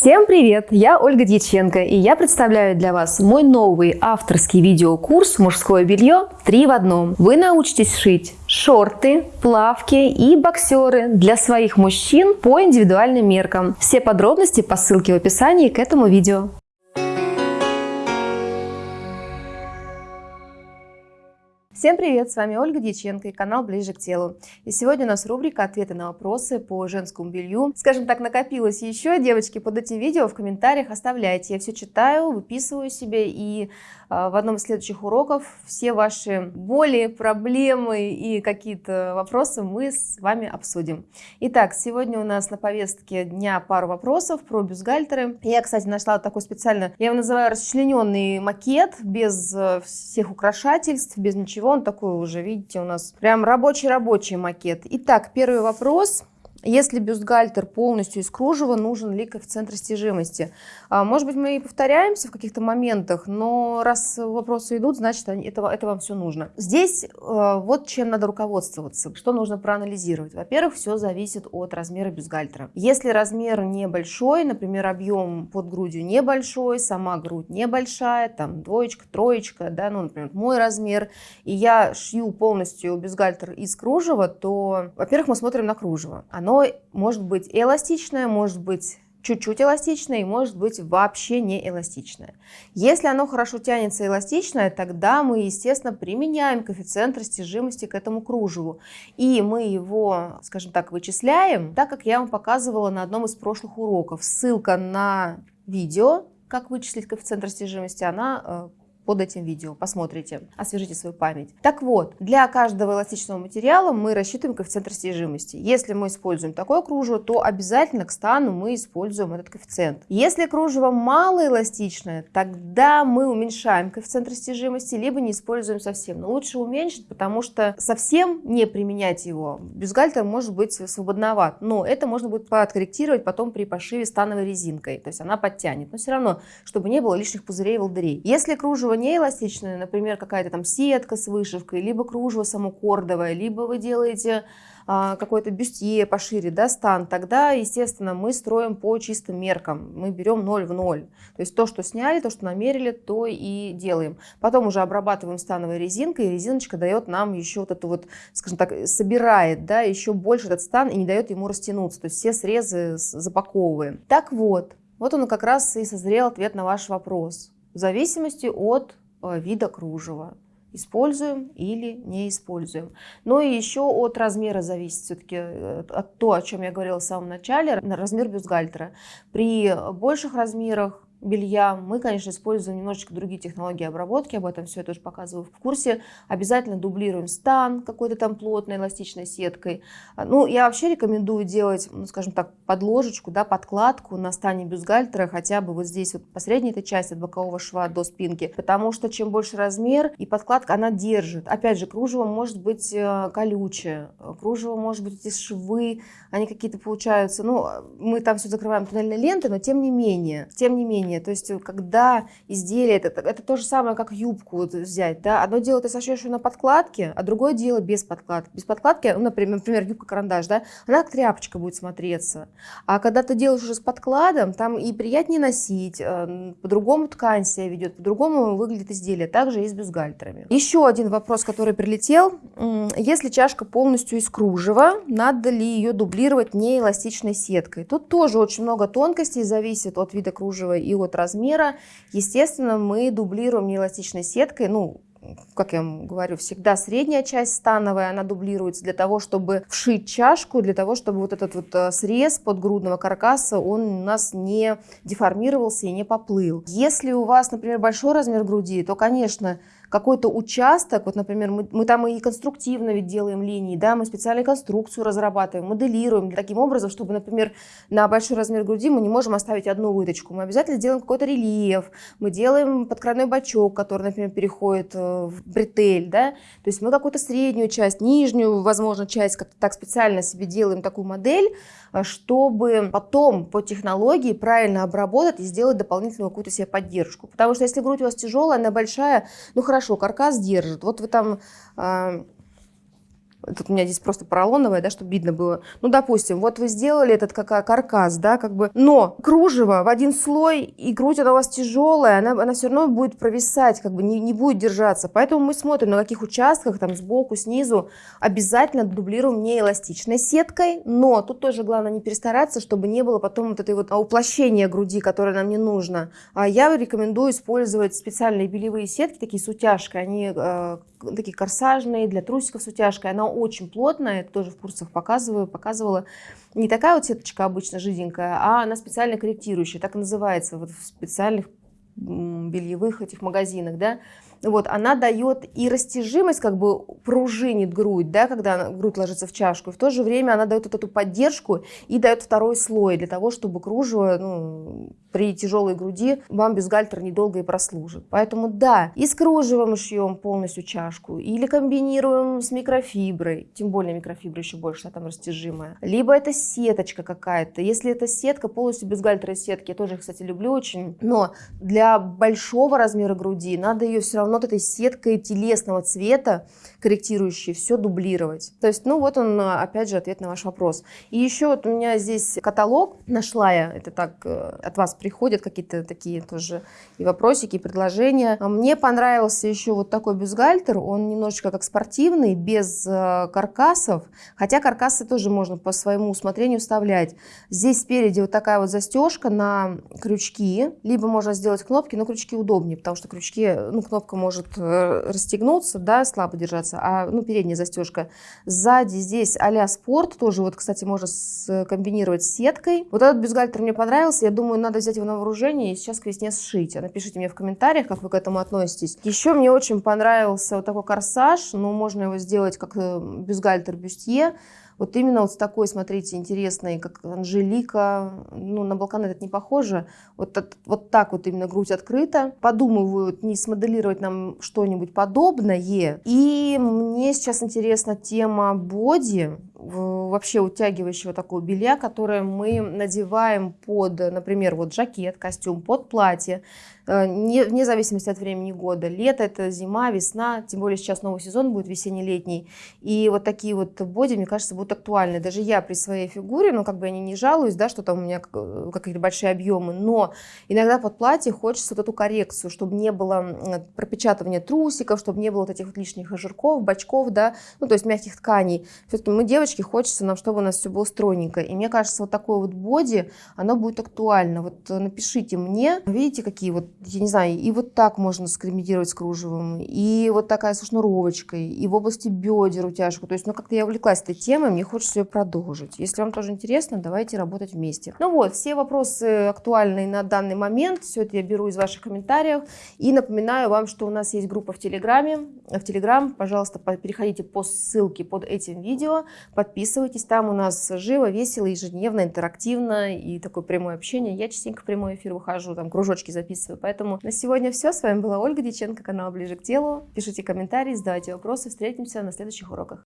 Всем привет! Я Ольга Дьяченко, и я представляю для вас мой новый авторский видеокурс «Мужское белье 3 в одном». Вы научитесь шить шорты, плавки и боксеры для своих мужчин по индивидуальным меркам. Все подробности по ссылке в описании к этому видео. Всем привет, с вами Ольга Дьяченко и канал Ближе к телу. И сегодня у нас рубрика «Ответы на вопросы по женскому белью». Скажем так, накопилось еще, девочки, под этим видео в комментариях оставляйте. Я все читаю, выписываю себе и а, в одном из следующих уроков все ваши боли, проблемы и какие-то вопросы мы с вами обсудим. Итак, сегодня у нас на повестке дня пару вопросов про бюстгальтеры. Я, кстати, нашла такой специально, я его называю расчлененный макет, без э, всех украшательств, без ничего. Он такой уже, видите, у нас прям рабочий-рабочий макет. Итак, первый вопрос. Если бюстгальтер полностью из кружева, нужен ли коэффициент растяжимости? А, может быть, мы и повторяемся в каких-то моментах, но раз вопросы идут, значит, это, это вам все нужно. Здесь э, вот чем надо руководствоваться, что нужно проанализировать. Во-первых, все зависит от размера бюстгальтера. Если размер небольшой, например, объем под грудью небольшой, сама грудь небольшая, там двоечка, троечка, да, ну, например, мой размер, и я шью полностью бюстгальтер из кружева, то, во-первых, мы смотрим на кружево. Оно оно может быть эластичное, может быть чуть-чуть эластичное и может быть вообще не эластичное. Если оно хорошо тянется эластичное, тогда мы, естественно, применяем коэффициент растяжимости к этому кружеву. И мы его, скажем так, вычисляем, так как я вам показывала на одном из прошлых уроков. Ссылка на видео, как вычислить коэффициент растяжимости, она э, под этим видео. Посмотрите, освежите свою память. Так вот, для каждого эластичного материала мы рассчитываем коэффициент растяжимости. Если мы используем такое кружево, то обязательно к стану мы используем этот коэффициент. Если кружево малоэластичное, тогда мы уменьшаем коэффициент растяжимости, либо не используем совсем. Но лучше уменьшить, потому что совсем не применять его. Бюстгальтер может быть свободноват, но это можно будет подкорректировать потом при пошиве становой резинкой. То есть она подтянет, но все равно, чтобы не было лишних пузырей и волдырей. Если кружево не эластичное, например, какая-то там сетка с вышивкой, либо кружево само кордовое, либо вы делаете а, какой-то бюстье пошире, да, стан, тогда, естественно, мы строим по чистым меркам. Мы берем 0 в 0. То есть то, что сняли, то, что намерили, то и делаем. Потом уже обрабатываем становой резинкой, и резиночка дает нам еще вот эту вот, скажем так, собирает, да, еще больше этот стан и не дает ему растянуться. То есть все срезы запаковываем. Так вот, вот он как раз и созрел ответ на ваш вопрос в зависимости от э, вида кружева. Используем или не используем. Но и еще от размера зависит все-таки э, от того, о чем я говорила в самом начале, размер бюстгальтера. При больших размерах белья. Мы, конечно, используем немножечко другие технологии обработки, об этом все я тоже показываю в курсе. Обязательно дублируем стан какой-то там плотной эластичной сеткой. А, ну, я вообще рекомендую делать, ну, скажем так, подложечку, да, подкладку на стане бюстгальтера, хотя бы вот здесь вот по средней этой части от бокового шва до спинки, потому что чем больше размер и подкладка, она держит. Опять же, кружево может быть э, колючее, кружево может быть эти швы, они какие-то получаются, ну, мы там все закрываем туннельной лентой, но тем не менее, тем не менее, изделие. То есть, э, когда изделие, это, это то же самое, как юбку вот взять, да, одно дело ты сошьешь ее на подкладке, а другое дело без подкладки. Без подкладки, ну, например, например юбка-карандаш, да, она как тряпочка будет смотреться. А когда ты делаешь уже с подкладом, там и приятнее носить, э, по-другому ткань себя ведет, по-другому выглядит изделие. Также и с бюстгальтерами. Еще один вопрос, который прилетел. Если чашка полностью из кружева, надо ли ее дублировать неэластичной сеткой? Тут тоже очень много тонкостей, зависит от вида кружева и от размера. Естественно, мы дублируем неэластичной сеткой, ну, как я вам говорю, всегда средняя часть становая, она дублируется для того, чтобы вшить чашку, для того, чтобы вот этот вот э, срез подгрудного каркаса, он у нас не деформировался и не поплыл. Если у вас, например, большой размер груди, то, конечно, какой-то участок, вот, например, мы, мы там и конструктивно ведь делаем линии, да, мы специальную конструкцию разрабатываем, моделируем таким образом, чтобы, например, на большой размер груди мы не можем оставить одну выточку, мы обязательно делаем какой-то рельеф, мы делаем подкрадной бачок, который, например, переходит э, в бретель, да, то есть мы какую-то среднюю часть, нижнюю, возможно, часть как-то так специально себе делаем такую модель, э, чтобы потом по технологии правильно обработать и сделать дополнительную какую-то себе поддержку. Потому что если грудь у вас тяжелая, она большая, ну хорошо, хорошо, каркас держит. Вот вы там а, Тут у меня здесь просто поролоновая, да, чтобы видно было. Ну, допустим, вот вы сделали этот как каркас, да, как бы, но кружево в один слой, и грудь она у вас тяжелая, она, она все равно будет провисать, как бы не, не будет держаться. Поэтому мы смотрим, на каких участках, там, сбоку, снизу, обязательно дублируем не эластичной сеткой, но тут тоже главное не перестараться, чтобы не было потом вот этой вот уплощения груди, которое нам не нужно. А я рекомендую использовать специальные белевые сетки, такие с утяжкой, они э, такие корсажные, для трусиков с утяжкой. Она очень плотная, это тоже в курсах показываю, показывала. Не такая вот сеточка обычно жиденькая, а она специально корректирующая, так и называется вот в специальных бельевых этих магазинах, да вот, она дает и растяжимость, как бы пружинит грудь, да, когда грудь ложится в чашку, и в то же время она дает вот эту поддержку и дает второй слой для того, чтобы кружево, ну, при тяжелой груди вам бюстгальтер недолго и прослужит. Поэтому да, и с кружевом шьем полностью чашку, или комбинируем с микрофиброй, тем более микрофибра еще больше, она там растяжимая. Либо это сеточка какая-то. Если это сетка, полностью бюстгальтер из сетки, я тоже, кстати, люблю очень, но для большого размера груди надо ее все равно вот этой сеткой телесного цвета, корректирующей, все дублировать. То есть, ну вот он, опять же, ответ на ваш вопрос. И еще вот у меня здесь каталог нашла я, это так э, от вас приходят какие-то такие тоже и вопросики, и предложения. А мне понравился еще вот такой бюстгальтер, он немножечко как спортивный, без э, каркасов, хотя каркасы тоже можно по своему усмотрению вставлять. Здесь спереди вот такая вот застежка на крючки, либо можно сделать кнопки, но крючки удобнее, потому что крючки, ну, кнопка может э, расстегнуться, да, слабо держаться, а, ну, передняя застежка. Сзади здесь а спорт, тоже вот, кстати, можно комбинировать с сеткой. Вот этот бюстгальтер мне понравился, я думаю, надо взять его на вооружение и сейчас к весне сшить. А напишите мне в комментариях, как вы к этому относитесь. Еще мне очень понравился вот такой корсаж, ну, можно его сделать как э, бюстгальтер бюстье. Вот именно вот с такой, смотрите, интересной, как Анжелика, ну, на Балкан этот не похоже, вот, вот так вот именно грудь открыта. Подумывают, не смоделировать нам что-нибудь подобное. И мне сейчас интересна тема боди, вообще утягивающего такого белья, которое мы надеваем под, например, вот жакет, костюм, под платье, э, не, вне зависимости от времени года. Лето это зима, весна, тем более сейчас новый сезон будет весенне-летний. И вот такие вот боди, мне кажется, будут актуальны. Даже я при своей фигуре, ну как бы я не, не жалуюсь, да, что там у меня э, какие-то большие объемы, но иногда под платье хочется вот эту коррекцию, чтобы не было пропечатывания трусиков, чтобы не было вот этих вот лишних жирков, бачков, да, ну то есть мягких тканей. Все-таки мы девочки девочки, хочется нам, чтобы у нас все было стройненько. И мне кажется, вот такое вот боди, оно будет актуально. Вот э, напишите мне, видите, какие вот, я не знаю, и вот так можно скомбинировать с кружевом, и вот такая со шнуровочкой, и в области бедер утяжку. То есть, ну, как-то я увлеклась этой темой, мне хочется ее продолжить. Если вам тоже интересно, давайте работать вместе. Ну вот, все вопросы актуальные на данный момент, все это я беру из ваших комментариев. И напоминаю вам, что у нас есть группа в Телеграме. В Телеграм, пожалуйста, переходите по ссылке под этим видео, Подписывайтесь, там у нас живо, весело, ежедневно, интерактивно и такое прямое общение. Я частенько в прямой эфир выхожу, там кружочки записываю. Поэтому на сегодня все. С вами была Ольга Диченко, канал Ближе к телу. Пишите комментарии, задавайте вопросы. Встретимся на следующих уроках.